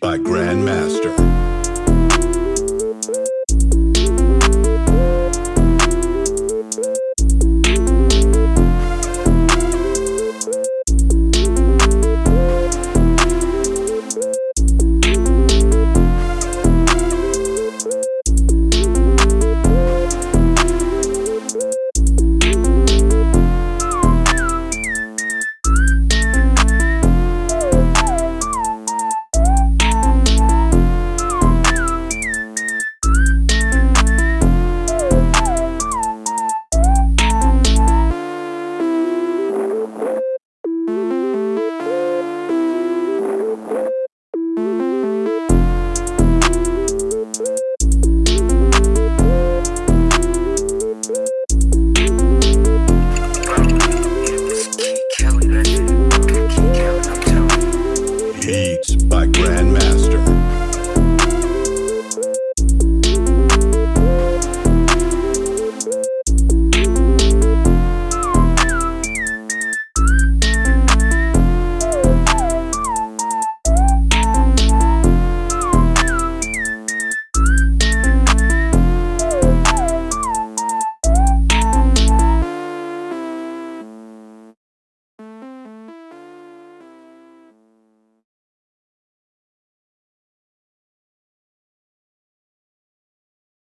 by Grandmaster.